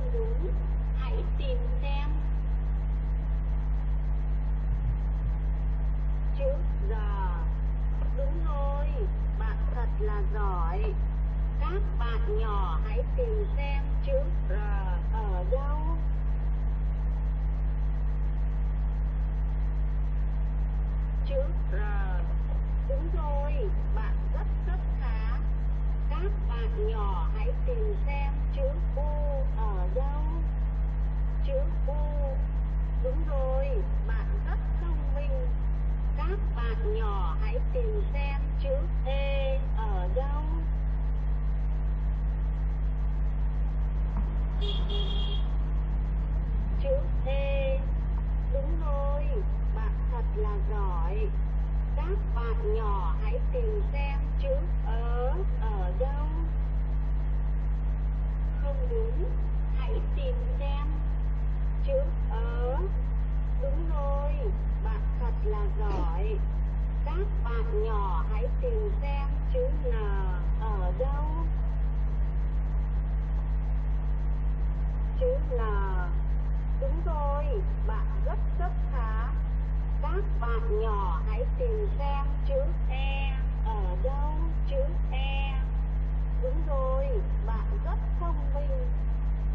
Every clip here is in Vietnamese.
không đúng hãy tìm xem. Chữ giờ đúng rồi, bạn thật là giỏi. Các bạn nhỏ hãy tìm xem chữ r ở đâu. Chữ r. Đúng rồi, bạn rất rất khá các bạn à, nhỏ, hãy tìm xem chữ u ở đâu. Chữ u, đúng rồi, bạn rất thông minh. Các bạn nhỏ, hãy tìm xem chữ e ở đâu chữ e đúng rồi bạn thật là giỏi các bạn nhỏ hãy tìm xem chữ ớ ở đâu. Không đúng hãy tìm xem chữ ớ. Đúng rồi bạn thật là giỏi. Các bạn nhỏ hãy tìm xem chữ n ở đâu. Chữ n. Đúng rồi, bạn rất rất khá. Các bạn nhỏ hãy tìm xem chữ E ở đâu Chữ E. Đúng rồi, bạn rất thông minh.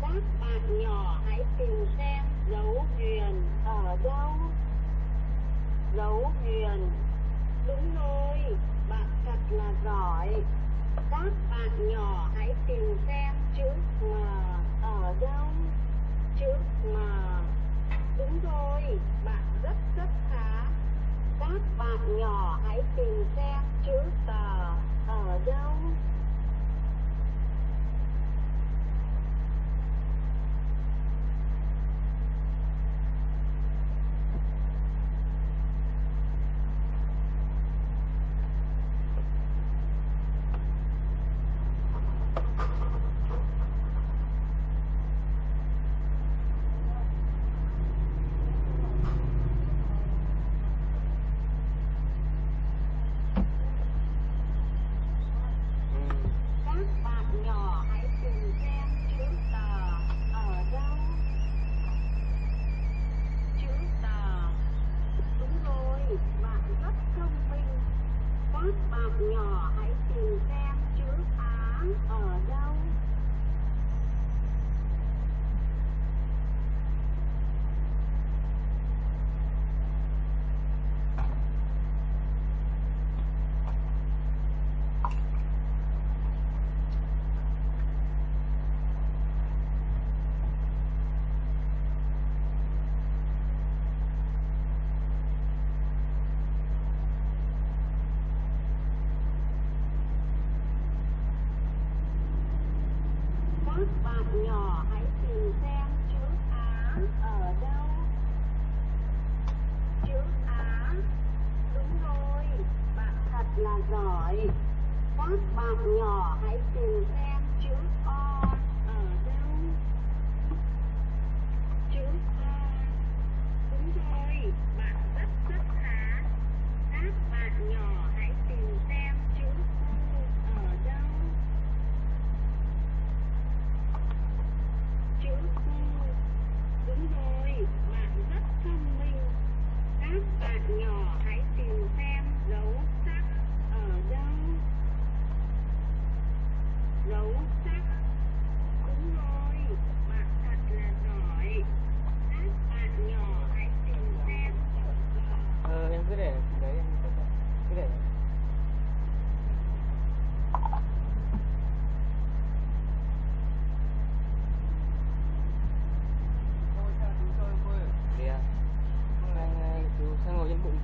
Các bạn nhỏ hãy tìm xem dấu huyền ở đâu. Dấu huyền Đúng rồi, bạn thật là giỏi. Các bạn nhỏ hãy tìm xem chữ M ở đâu chữ M Đúng rồi, bạn rất rất khá Các bạn nhỏ hãy tìm xem chữ tờ ở đâu Các bạn nhỏ hãy tìm xem chữ tờ ở đâu Chữ tờ Đúng rồi, bạn rất thông minh các bạn nhỏ hãy tìm xem chữ á ở đâu Các bạn nhỏ hãy tìm xem chữ Á ở đâu. Chữ Á. Đúng rồi, bạn thật là giỏi. Các bạn nhỏ hãy tìm xem Mụn.